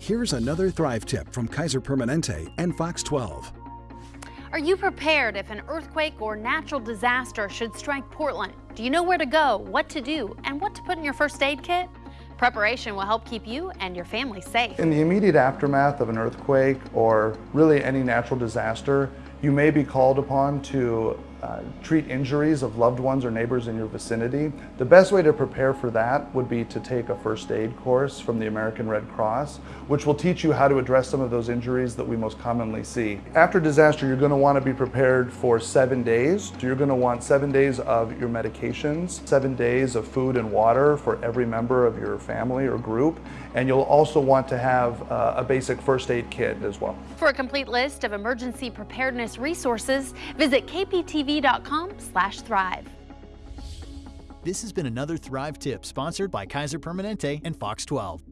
Here's another Thrive tip from Kaiser Permanente and Fox 12. Are you prepared if an earthquake or natural disaster should strike Portland? Do you know where to go, what to do, and what to put in your first aid kit? Preparation will help keep you and your family safe. In the immediate aftermath of an earthquake or really any natural disaster, you may be called upon to uh, treat injuries of loved ones or neighbors in your vicinity. The best way to prepare for that would be to take a first aid course from the American Red Cross, which will teach you how to address some of those injuries that we most commonly see. After disaster, you're going to want to be prepared for seven days. So you're going to want seven days of your medications, seven days of food and water for every member of your family or group, and you'll also want to have uh, a basic first aid kit as well. For a complete list of emergency preparedness resources, visit kptv.com slash thrive. This has been another Thrive tip sponsored by Kaiser Permanente and Fox 12.